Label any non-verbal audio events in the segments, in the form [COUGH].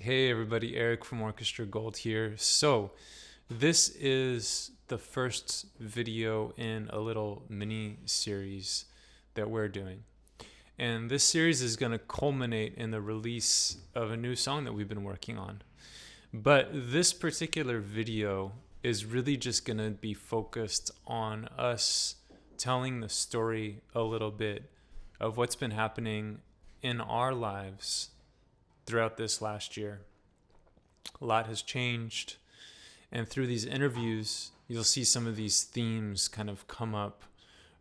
Hey everybody, Eric from Orchestra Gold here. So, this is the first video in a little mini series that we're doing. And this series is going to culminate in the release of a new song that we've been working on. But this particular video is really just going to be focused on us telling the story a little bit of what's been happening in our lives throughout this last year. A lot has changed. And through these interviews, you'll see some of these themes kind of come up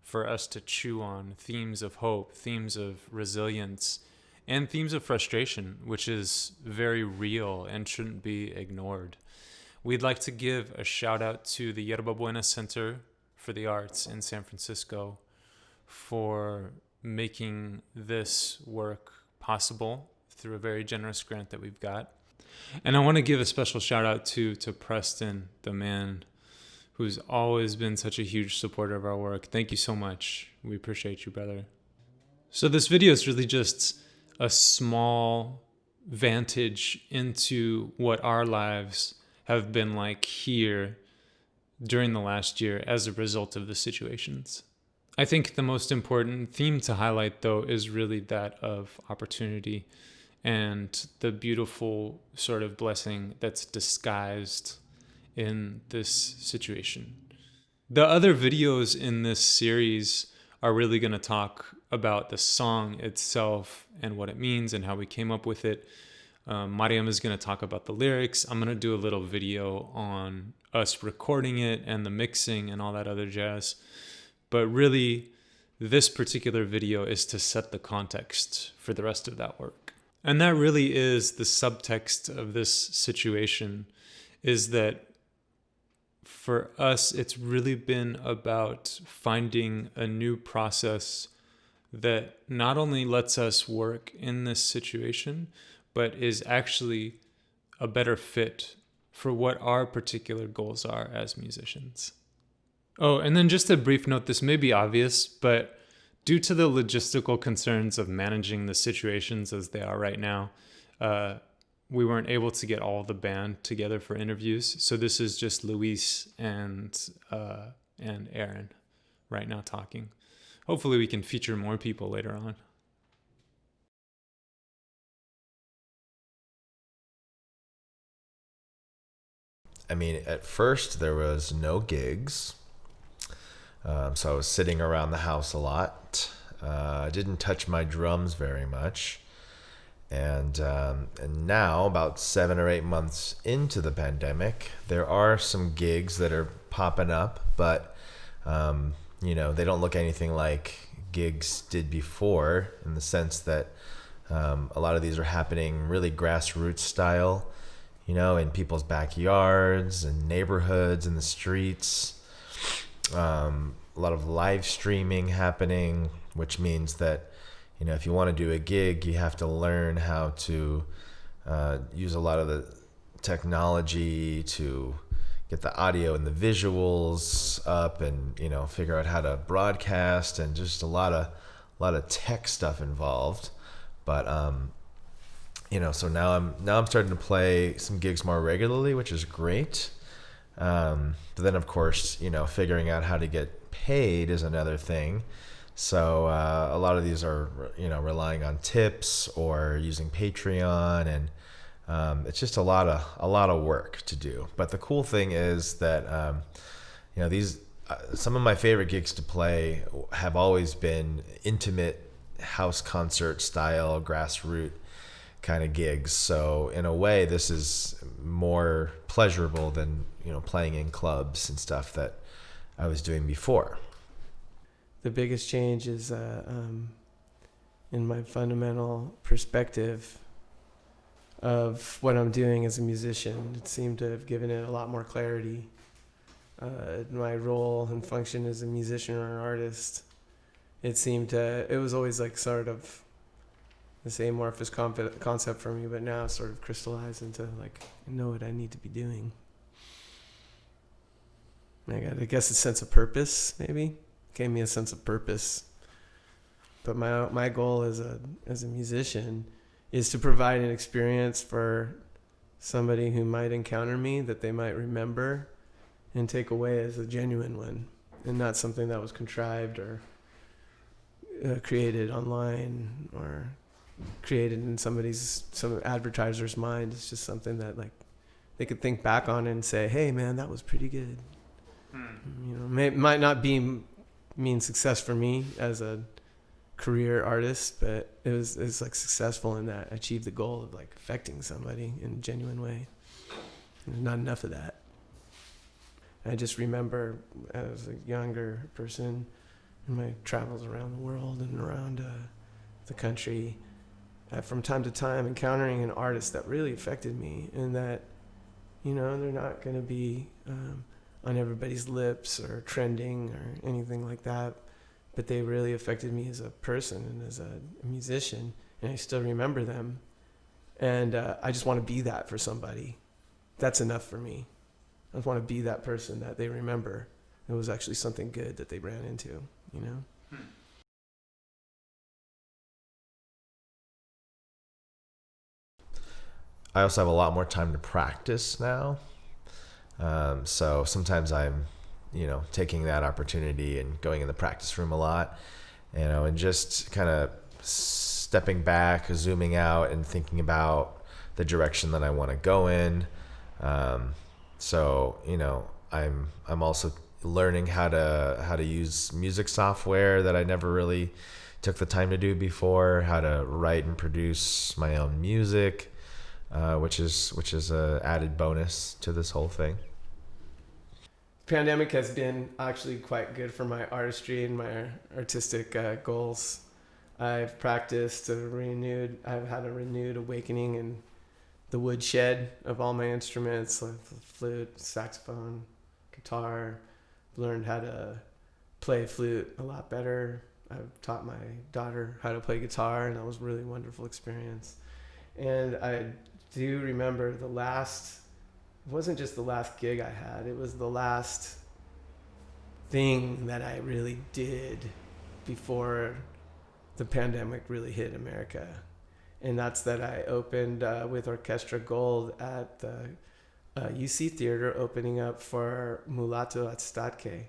for us to chew on themes of hope, themes of resilience, and themes of frustration, which is very real and shouldn't be ignored. We'd like to give a shout out to the Yerba Buena Center for the Arts in San Francisco for making this work possible through a very generous grant that we've got. And I want to give a special shout out to to Preston, the man who's always been such a huge supporter of our work. Thank you so much. We appreciate you, brother. So this video is really just a small vantage into what our lives have been like here during the last year as a result of the situations. I think the most important theme to highlight, though, is really that of opportunity and the beautiful sort of blessing that's disguised in this situation. The other videos in this series are really going to talk about the song itself and what it means and how we came up with it. Um, Mariam is going to talk about the lyrics. I'm going to do a little video on us recording it and the mixing and all that other jazz. But really, this particular video is to set the context for the rest of that work. And that really is the subtext of this situation is that for us, it's really been about finding a new process that not only lets us work in this situation, but is actually a better fit for what our particular goals are as musicians. Oh, and then just a brief note this may be obvious, but due to the logistical concerns of managing the situations as they are right now, uh, we weren't able to get all the band together for interviews. So this is just Luis and uh, and Aaron right now talking. Hopefully, we can feature more people later on. I mean, at first there was no gigs um, so I was sitting around the house a lot. Uh, I didn't touch my drums very much. And, um, and now, about seven or eight months into the pandemic, there are some gigs that are popping up, but um, you know they don't look anything like gigs did before, in the sense that um, a lot of these are happening really grassroots style, you know, in people's backyards and neighborhoods and the streets um, a lot of live streaming happening, which means that you know if you want to do a gig, you have to learn how to uh, use a lot of the technology to get the audio and the visuals up, and you know figure out how to broadcast, and just a lot of a lot of tech stuff involved. But um, you know, so now I'm now I'm starting to play some gigs more regularly, which is great. Um, but then, of course, you know, figuring out how to get paid is another thing. So uh, a lot of these are, you know, relying on tips or using Patreon, and um, it's just a lot of a lot of work to do. But the cool thing is that, um, you know, these uh, some of my favorite gigs to play have always been intimate house concert style, grassroots kind of gigs. So in a way, this is more pleasurable than you know playing in clubs and stuff that I was doing before. The biggest change is uh, um, in my fundamental perspective of what I'm doing as a musician. It seemed to have given it a lot more clarity. Uh, my role and function as a musician or an artist. It seemed to. It was always like sort of same amorphous concept for me, but now sort of crystallized into like I know what I need to be doing. I got, I guess, a sense of purpose maybe gave me a sense of purpose. But my my goal as a as a musician is to provide an experience for somebody who might encounter me that they might remember and take away as a genuine one and not something that was contrived or uh, created online or created in somebody's some advertiser's mind it's just something that like they could think back on and say hey man that was pretty good. You know may, might not be mean success for me as a career artist but it was it's like successful in that I achieved the goal of like affecting somebody in a genuine way. There's not enough of that. I just remember as a younger person in my travels around the world and around uh, the country, from time to time encountering an artist that really affected me, and that, you know, they're not going to be um, on everybody's lips or trending or anything like that, but they really affected me as a person and as a musician, and I still remember them, and uh, I just want to be that for somebody. That's enough for me. I just want to be that person that they remember. It was actually something good that they ran into, you know? I also have a lot more time to practice now. Um, so sometimes I'm, you know, taking that opportunity and going in the practice room a lot, you know, and just kind of stepping back, zooming out, and thinking about the direction that I want to go in. Um, so you know, I'm I'm also learning how to how to use music software that I never really took the time to do before. How to write and produce my own music, uh, which is which is a added bonus to this whole thing. Pandemic has been actually quite good for my artistry and my artistic uh, goals. I've practiced a renewed. I've had a renewed awakening in the woodshed of all my instruments, like flute, saxophone, guitar. Learned how to play flute a lot better. I've taught my daughter how to play guitar, and that was a really wonderful experience. And I do remember the last. It wasn't just the last gig I had; it was the last thing that I really did before the pandemic really hit America and that's that I opened uh, with Orchestra Gold at the uh, UC Theater, opening up for Mulatu Astatke.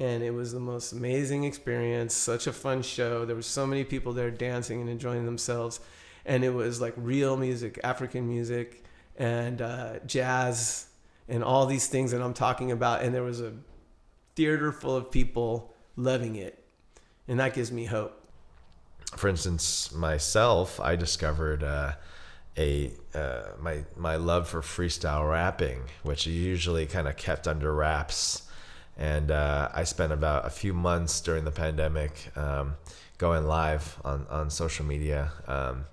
And it was the most amazing experience, such a fun show. There were so many people there dancing and enjoying themselves. And it was like real music, African music, and uh, jazz, and all these things that I'm talking about. And there was a theater full of people loving it. And that gives me hope for instance, myself, I discovered uh, a uh, my my love for freestyle rapping, which usually kind of kept under wraps. And uh, I spent about a few months during the pandemic um, going live on, on social media. Um,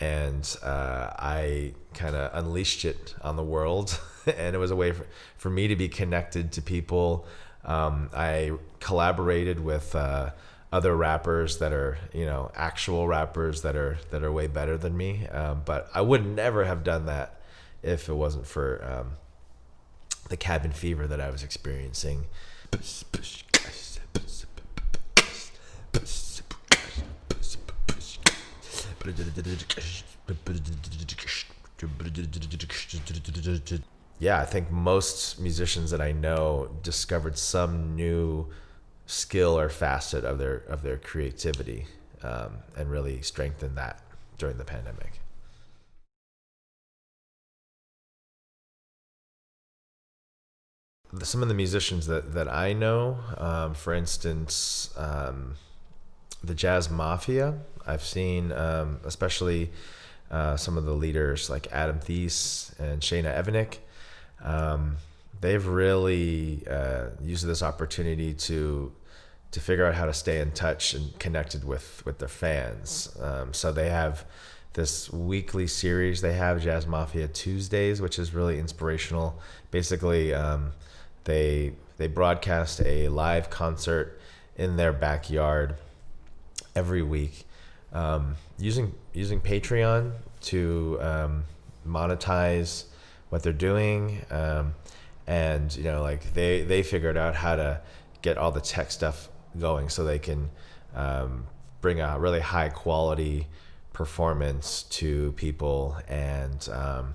and uh, I kind of unleashed it on the world. [LAUGHS] and it was a way for, for me to be connected to people. Um, I collaborated with uh, other rappers that are you know actual rappers that are that are way better than me um, but i would never have done that if it wasn't for um, the cabin fever that i was experiencing yeah i think most musicians that i know discovered some new skill or facet of their of their creativity um, and really strengthened that during the pandemic. Some of the musicians that, that I know, um, for instance, um, the Jazz Mafia, I've seen, um, especially uh, some of the leaders like Adam Theis and Shana Evanek. Um, they've really uh, used this opportunity to to figure out how to stay in touch and connected with with their fans. Um, so they have this weekly series. They have Jazz Mafia Tuesdays, which is really inspirational. Basically, um, they they broadcast a live concert in their backyard every week um, using using Patreon to um, monetize what they're doing. Um, and you know, like they they figured out how to get all the tech stuff going so they can um, bring a really high quality performance to people, and um,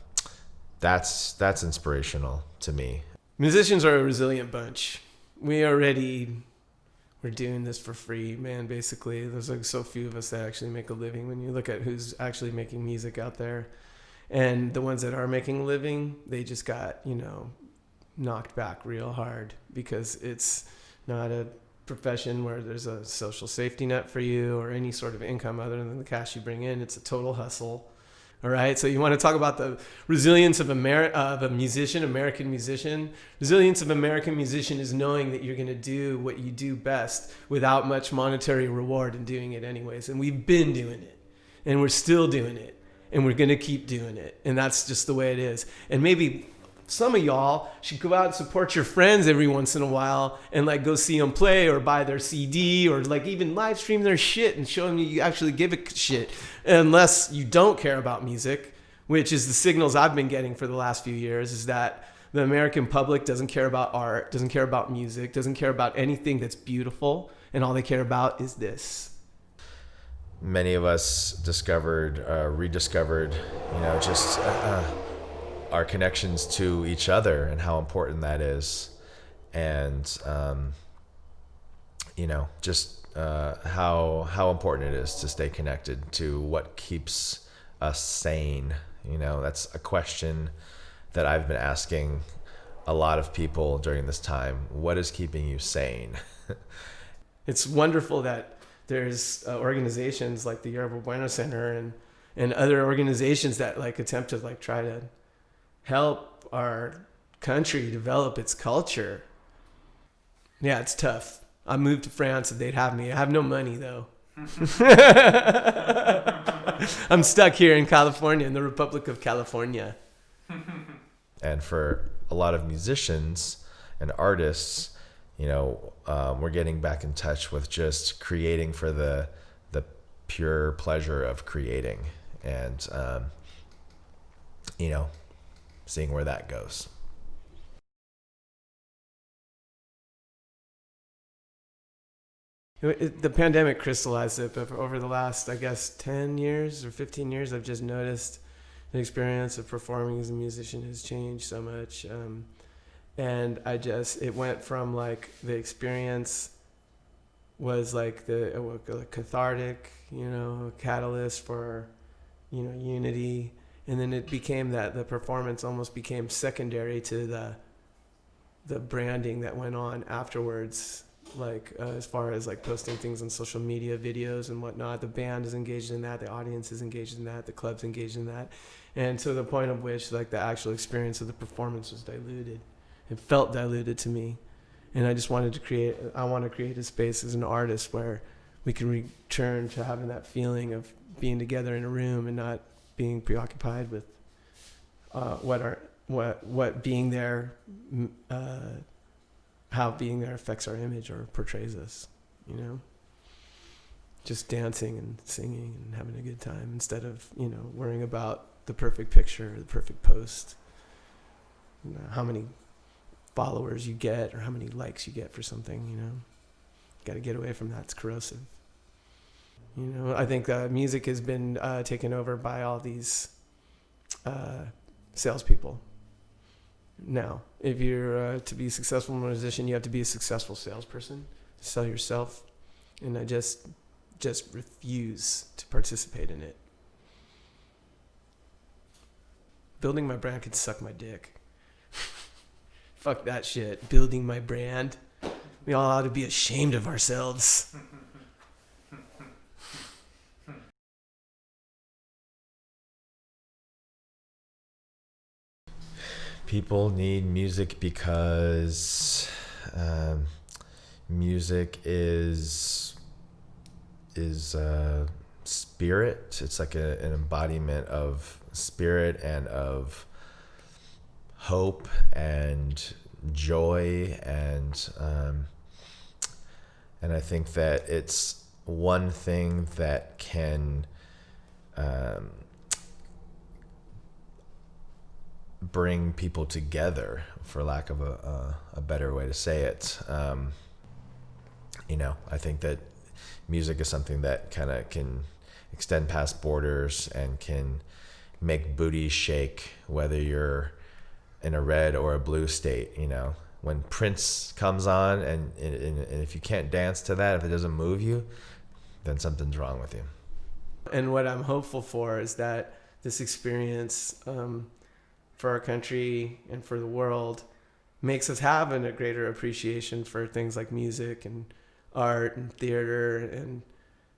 that's that's inspirational to me. Musicians are a resilient bunch. We already we're doing this for free, man. Basically, there's like so few of us that actually make a living. When you look at who's actually making music out there, and the ones that are making a living, they just got you know knocked back real hard because it's not a profession where there's a social safety net for you or any sort of income other than the cash you bring in. It's a total hustle. All right. So you want to talk about the resilience of, Ameri- of a musician, American musician. Resilience of American musician is knowing that you're going to do what you do best without much monetary reward and doing it anyways. And we've been doing it and we're still doing it and we're going to keep doing it. And that's just the way it is. And maybe some of y'all should go out and support your friends every once in a while and like go see them play or buy their CD or like even live stream their shit and show them you actually give a shit. Unless you don't care about music, which is the signals I've been getting for the last few years, is that the American public doesn't care about art, doesn't care about music, doesn't care about anything that's beautiful, and all they care about is this. Many of us discovered, uh, rediscovered, you know, just. Uh, uh our connections to each other and how important that is, and um, you know, just uh, how how important it is to stay connected to what keeps us sane. You know, that's a question that I've been asking a lot of people during this time. What is keeping you sane? [LAUGHS] it's wonderful that there's uh, organizations like the Yerba Buena Center and and other organizations that like attempt to like try to help our country develop its culture. Yeah, it's tough. I moved to France and they'd have me. I have no money though. [LAUGHS] I'm stuck here in California, in the Republic of California. [LAUGHS] And for a lot of musicians and artists, you know, um, we're getting back in touch with just creating for the the pure pleasure of creating, and um, you know, seeing where that goes. the pandemic crystallized it, but over the last, I guess, 10 years or 15 years, I've just noticed the experience of performing as a musician has changed so much. Um, and I just, it went from like the experience was like the uh, cathartic, you know, catalyst for, you know, unity and then it became that the performance almost became secondary to the the branding that went on afterwards like uh, as far as like posting things on social media videos and whatnot. The band is engaged in that the audience is engaged in that the club's engaged in that. And to the point of which like the actual experience of the performance was diluted. It felt diluted to me. And i just wanted to create i want to create a space as an artist where we can return to having that feeling of being together in a room and not being preoccupied with uh, what our what what being there, uh, how being there affects our image or portrays us. You know, just dancing and singing and having a good time instead of you know worrying about the perfect picture, or the perfect post, you know, how many followers you get or how many likes you get for something. You know, got to get away from that. It's corrosive. You know, I think uh, music has been uh, taken over by all these uh, salespeople. Now, if you're uh, to be a successful musician, you have to be a successful salesperson to sell yourself, and I just just refuse to participate in it. Building my brand could suck my dick. [LAUGHS] Fuck that shit. Building my brand. We all ought to be ashamed of ourselves. [LAUGHS] people need music because um, music is is uh, spirit. It's like a, an embodiment of spirit and of hope and joy and um, and I think that it's one thing that can um, bring people together, for lack of a, a, a better way to say it. Um, you know, I think that music is something that kind of can extend past borders and can make booty shake whether you're in a red or a blue state you know when prince comes on and, and, and if you can't dance to that if it doesn't move you then something's wrong with you and what i'm hopeful for is that this experience um, for our country and for the world makes us have a greater appreciation for things like music and art and theater and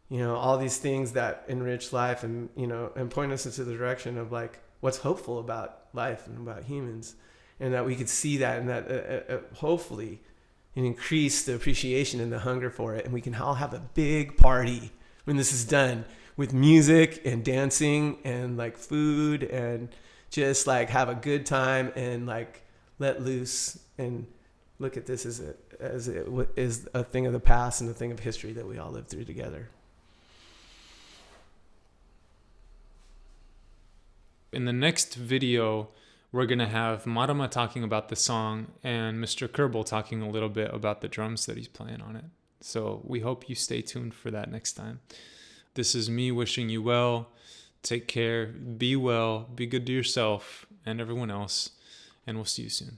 you know all these things that enrich life and you know and point us into the direction of like what's hopeful about life and about humans. And that we could see that and that uh, uh, uh hopefully and increase the appreciation and the hunger for it. And we can all have a big party when this is done with music and dancing and like food and just like have a good time and like let loose and look at this as a as it is a thing of the past and a thing of history that we all lived through together. In the next video, we're going to have Mariam talking about the song and Mr. Kerbal talking a little bit about the drums that he's playing on it. So we hope you stay tuned for that next time. This is me wishing you well. Take care. Be well. Be good to yourself and everyone else. And we'll see you soon.